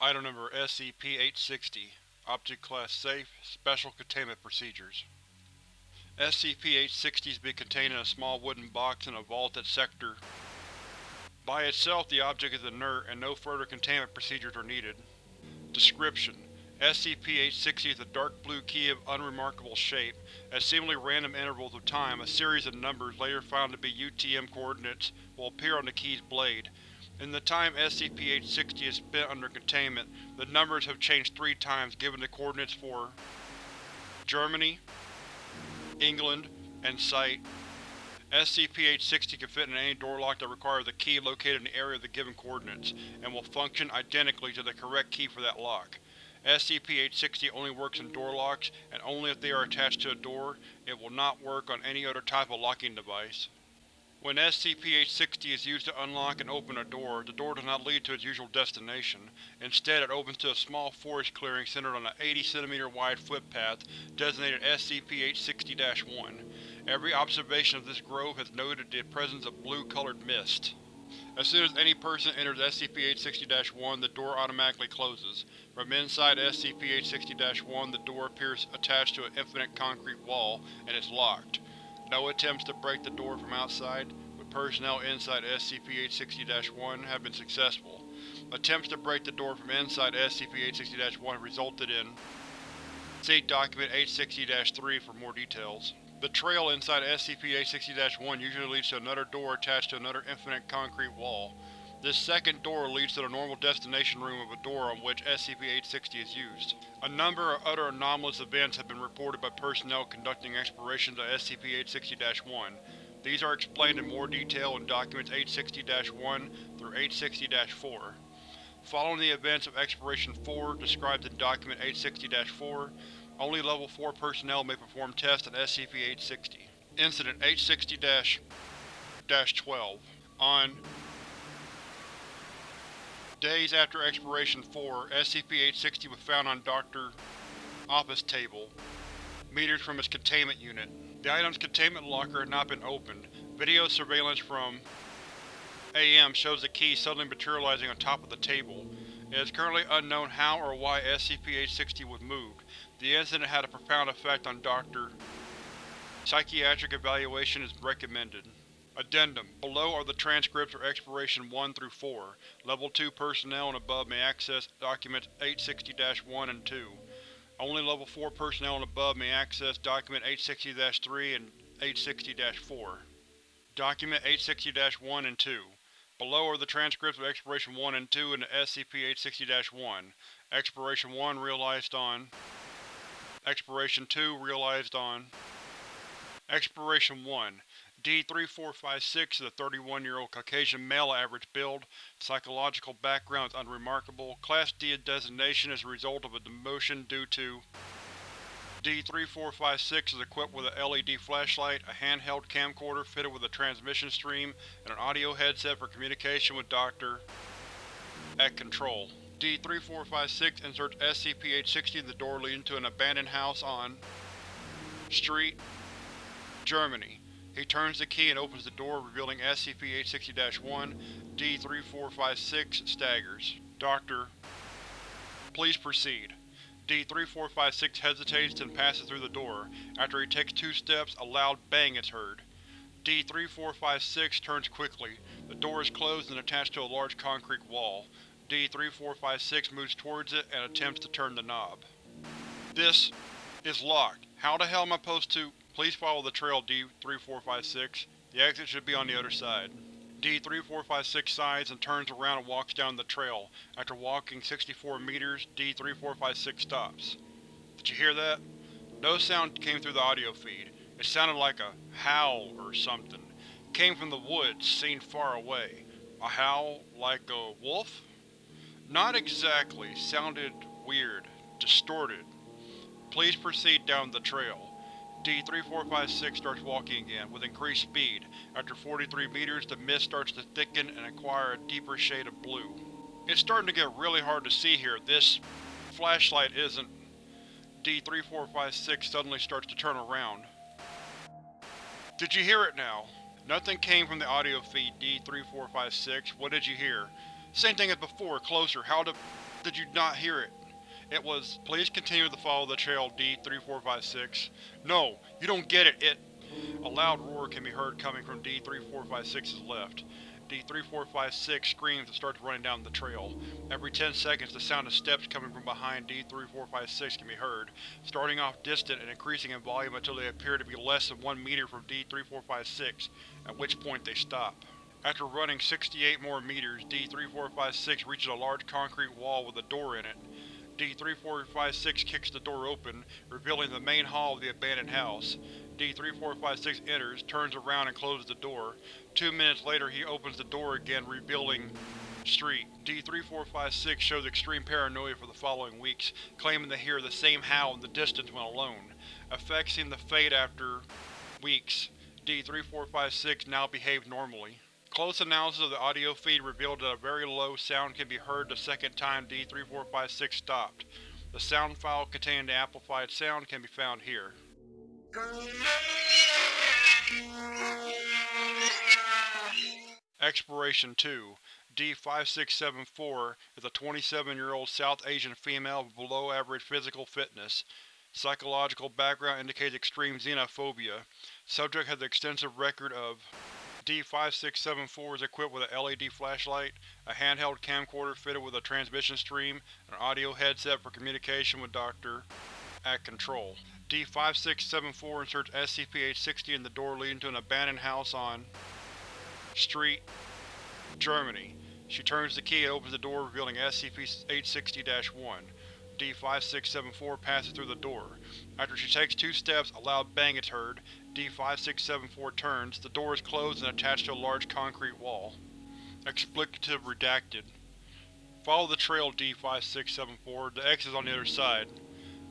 Item number SCP-860 Object Class Safe Special Containment Procedures SCP-860 is being contained in a small wooden box in a vaulted sector. By itself the object is inert and no further containment procedures are needed. Description: SCP-860 is a dark blue key of unremarkable shape. At seemingly random intervals of time, a series of numbers, later found to be UTM coordinates, will appear on the key's blade. In the time SCP-860 is spent under containment, the numbers have changed three times given the coordinates for Germany, England, and Site. SCP-860 can fit in any door lock that requires a key located in the area of the given coordinates, and will function identically to the correct key for that lock. SCP-860 only works in door locks, and only if they are attached to a door. It will not work on any other type of locking device. When SCP-860 is used to unlock and open a door, the door does not lead to its usual destination. Instead, it opens to a small forest clearing centered on an 80 cm wide footpath designated SCP-860-1. Every observation of this grove has noted the presence of blue-colored mist. As soon as any person enters SCP-860-1, the door automatically closes. From inside SCP-860-1, the door appears attached to an infinite concrete wall, and is locked. No attempts to break the door from outside, with personnel inside SCP-860-1, have been successful. Attempts to break the door from inside SCP-860-1 resulted in See Document 860-3 for more details. The trail inside SCP-860-1 usually leads to another door attached to another infinite concrete wall. This second door leads to the normal destination room of a door on which SCP-860 is used. A number of other anomalous events have been reported by personnel conducting explorations of SCP-860-1. These are explained in more detail in Documents 860-1 through 860-4. Following the events of Exploration 4 described in Document 860-4, only Level 4 personnel may perform tests on SCP-860. Incident 860-12 On Days after Exploration 4, SCP-860 was found on Dr. office table, meters from its containment unit. The item's containment locker had not been opened. Video surveillance from AM shows the key suddenly materializing on top of the table. It is currently unknown how or why SCP-860 was moved. The incident had a profound effect on Dr. Psychiatric evaluation is recommended. Addendum: Below are the transcripts for Exploration 1 through 4. Level 2 personnel and above may access Documents 860-1 and 2. Only Level 4 personnel and above may access Document 860-3 and 860-4. Document 860-1 and 2. Below are the transcripts of Exploration 1 and 2 in the SCP-860-1. Exploration 1 realized on Exploration 2 realized on Exploration 1 D-3456 is a 31-year-old Caucasian male average build. Psychological background is unremarkable. Class D designation is a result of a demotion due to D-3456 is equipped with a LED flashlight, a handheld camcorder fitted with a transmission stream, and an audio headset for communication with Dr. at Control. D-3456 inserts SCP-860 in the door leading to an abandoned house on Street, Germany. He turns the key and opens the door, revealing SCP-860-1. D-3456 staggers. Doctor. Please proceed. D-3456 hesitates and passes through the door. After he takes two steps, a loud bang is heard. D-3456 turns quickly. The door is closed and attached to a large concrete wall. D-3456 moves towards it and attempts to turn the knob. This is locked. How the hell am I supposed to… Please follow the trail, D-3456. The exit should be on the other side. D-3456 sighs and turns around and walks down the trail. After walking 64 meters, D-3456 stops. Did you hear that? No sound came through the audio feed. It sounded like a howl or something. It came from the woods, seen far away. A howl like a wolf? Not exactly. Sounded weird. Distorted. Please proceed down the trail. D-3456 starts walking again, with increased speed. After 43 meters, the mist starts to thicken and acquire a deeper shade of blue. It's starting to get really hard to see here. This flashlight isn't… D-3456 suddenly starts to turn around. Did you hear it now? Nothing came from the audio feed, D-3456. What did you hear? Same thing as before, closer. How the… did you not hear it? It was, please continue to follow the trail D-3456. No, you don't get it, it… A loud roar can be heard coming from D-3456's left. D-3456 screams and starts running down the trail. Every 10 seconds the sound of steps coming from behind D-3456 can be heard, starting off distant and increasing in volume until they appear to be less than 1 meter from D-3456, at which point they stop. After running 68 more meters, D-3456 reaches a large concrete wall with a door in it. D-3456 kicks the door open, revealing the main hall of the abandoned house. D-3456 enters, turns around and closes the door. Two minutes later he opens the door again, revealing Street. D-3456 shows extreme paranoia for the following weeks, claiming to hear the same howl in the distance when alone. Effects seem to fade after weeks. D-3456 now behaves normally. Close analysis of the audio feed revealed that a very low sound can be heard the second time D-3456 stopped. The sound file containing the amplified sound can be found here. Exploration 2 D-5674 is a 27-year-old South Asian female with below-average physical fitness. Psychological background indicates extreme xenophobia. Subject has an extensive record of D-5674 is equipped with a LED flashlight, a handheld camcorder fitted with a transmission stream, an audio headset for communication with Dr. at Control. D-5674 inserts SCP-860 in the door leading to an abandoned house on Street, Germany. She turns the key and opens the door revealing SCP-860-1. D-5674 passes through the door. After she takes two steps, a loud bang is heard. D-5674 turns, the door is closed and attached to a large concrete wall. Explicative redacted. Follow the trail, D-5674. The exit is on the other side.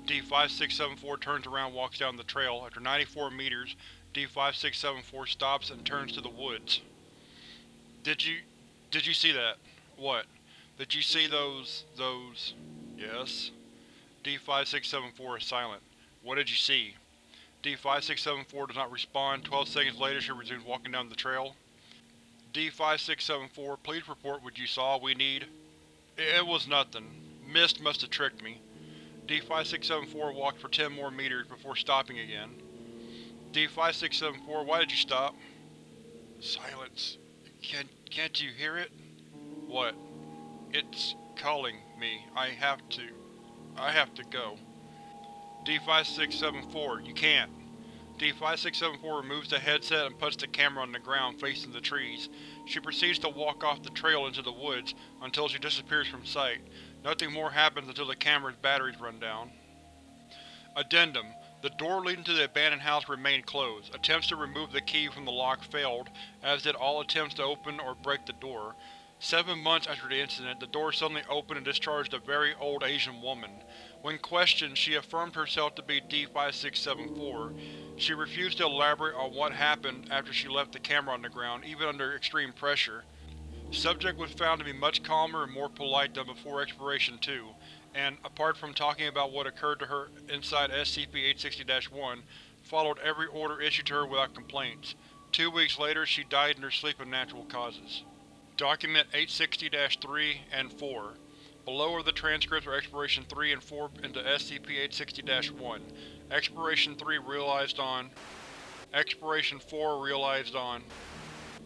D-5674 turns around walks down the trail. After 94 meters, D-5674 stops and turns to the woods. Did you… did you see that? What? Did you see those… those… Yes? D-5674 is silent. What did you see? D-5674 does not respond. Twelve seconds later she resumes walking down the trail. D-5674, please report what you saw. We need… It was nothing. Mist must have tricked me. D-5674 walked for 10 more meters before stopping again. D-5674, why did you stop? Silence. Can, can't you hear it? What? It's calling me. I have to… I have to go. D-5674, you can't. D-5674 removes the headset and puts the camera on the ground facing the trees. She proceeds to walk off the trail into the woods, until she disappears from sight. Nothing more happens until the camera's batteries run down. Addendum: The door leading to the abandoned house remained closed. Attempts to remove the key from the lock failed, as did all attempts to open or break the door. Seven months after the incident, the door suddenly opened and discharged a very old Asian woman. When questioned, she affirmed herself to be D-5674. She refused to elaborate on what happened after she left the camera on the ground, even under extreme pressure. Subject was found to be much calmer and more polite than before Exploration 2, and, apart from talking about what occurred to her inside SCP-860-1, followed every order issued to her without complaints. Two weeks later, she died in her sleep of natural causes. Document 860-3 and 4. Below are the transcripts for Exploration 3 and 4 into SCP-860-1. Exploration 3 realized on Exploration 4 realized on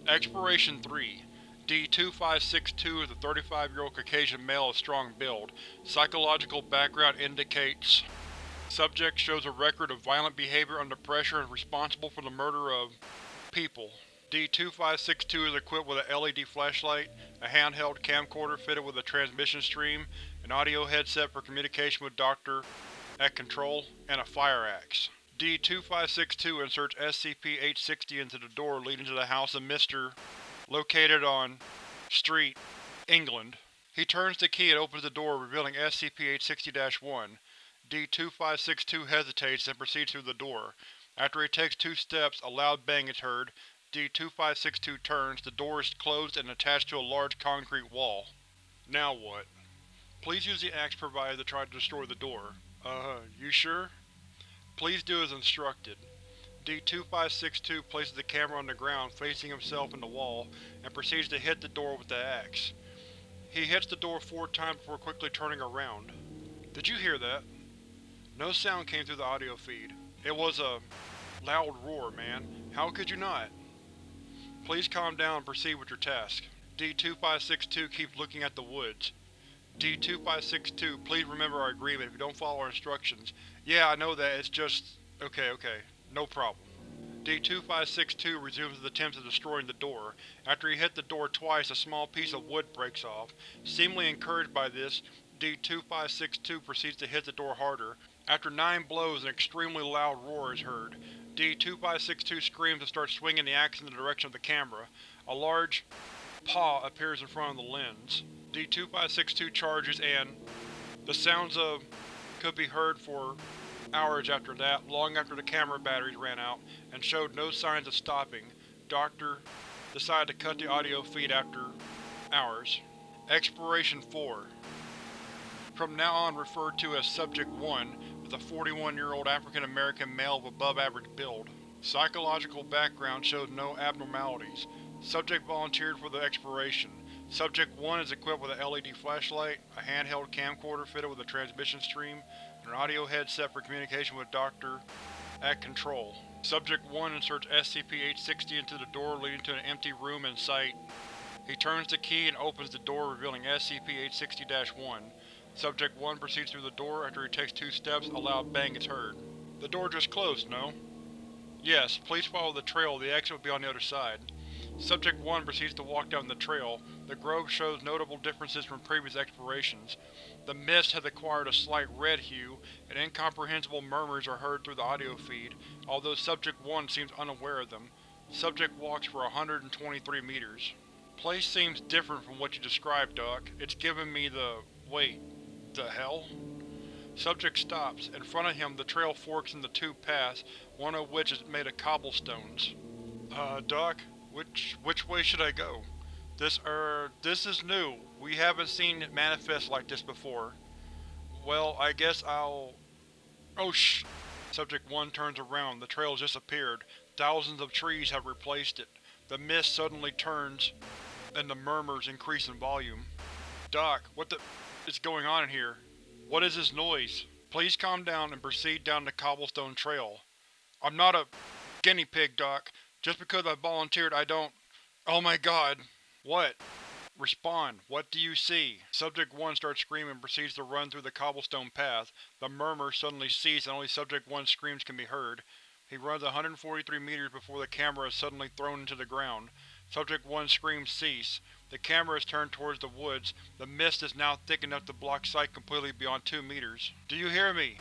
Exploration 3 D-2562 is a 35-year-old Caucasian male of strong build. Psychological background indicates Subject shows a record of violent behavior under pressure and is responsible for the murder of people. D-2562 is equipped with a LED flashlight, a handheld camcorder fitted with a transmission stream, an audio headset for communication with Dr. at Control, and a fire axe. D-2562 inserts SCP-860 into the door leading to the house of Mr. located on Street, England. He turns the key and opens the door, revealing SCP-860-1. D-2562 hesitates and proceeds through the door. After he takes two steps, a loud bang is heard, D-2562 turns, the door is closed and attached to a large concrete wall. Now what? Please use the axe provided to try to destroy the door. Uh, you sure? Please do as instructed. D-2562 places the camera on the ground, facing himself in the wall, and proceeds to hit the door with the axe. He hits the door four times before quickly turning around. Did you hear that? No sound came through the audio feed. It was a loud roar, man. How could you not? Please calm down and proceed with your task. D-2562 keeps looking at the woods. D-2562, please remember our agreement if you don't follow our instructions. Yeah, I know that, it's just… okay, okay. No problem. D-2562 resumes his attempts at destroying the door. After he hit the door twice, a small piece of wood breaks off. Seemingly encouraged by this, D-2562 proceeds to hit the door harder. After nine blows, an extremely loud roar is heard. D-2562 screams and starts swinging the axe in the direction of the camera. A large paw appears in front of the lens. D-2562 charges and… The sounds of… could be heard for hours after that, long after the camera batteries ran out, and showed no signs of stopping. Doctor decided to cut the audio feed after hours. Exploration 4 From now on referred to as Subject-1, a 41-year-old African-American male of above-average build. Psychological background shows no abnormalities. Subject volunteered for the exploration. Subject 1 is equipped with a LED flashlight, a handheld camcorder fitted with a transmission stream, and an audio headset for communication with Dr. at Control. Subject 1 inserts SCP-860 into the door leading to an empty room in Site. He turns the key and opens the door revealing SCP-860-1. Subject 1 proceeds through the door. After he takes two steps, a loud bang is heard. The door just closed, no? Yes, please follow the trail. The exit will be on the other side. Subject 1 proceeds to walk down the trail. The grove shows notable differences from previous explorations. The mist has acquired a slight red hue, and incomprehensible murmurs are heard through the audio feed, although Subject 1 seems unaware of them. Subject walks for 123 meters. Place seems different from what you described, Doc. It's giving me the… wait, the hell? Subject stops. In front of him, the trail forks into two paths, one of which is made of cobblestones. Uh, Doc? Which… which way should I go? This, er, this is new. We haven't seen it manifest like this before. Well, I guess I'll… Oh sh… Subject 1 turns around. The trail has disappeared. Thousands of trees have replaced it. The mist suddenly turns, and the murmurs increase in volume. Doc, what the is going on in here? What is this noise? Please calm down and proceed down the cobblestone trail. I'm not a guinea pig, Doc. Just because I volunteered I don't… Oh my god. What? Respond. What do you see? Subject 1 starts screaming and proceeds to run through the cobblestone path. The murmurs suddenly cease and only Subject 1's screams can be heard. He runs 143 meters before the camera is suddenly thrown into the ground. Subject 1's screams cease. The camera is turned towards the woods. The mist is now thick enough to block sight completely beyond two meters. Do you hear me?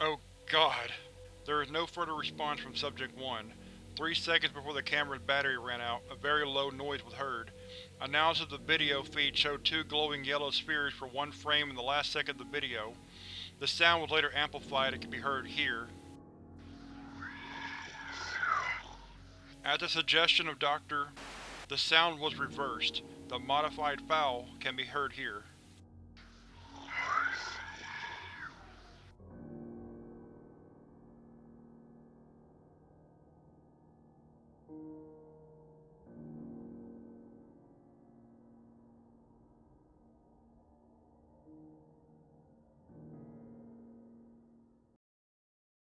Oh god. There is no further response from Subject 1. Three seconds before the camera's battery ran out, a very low noise was heard. Analysis of the video feed showed two glowing yellow spheres for one frame in the last second of the video. The sound was later amplified and can be heard here. At the suggestion of Dr. The sound was reversed. The modified foul can be heard here.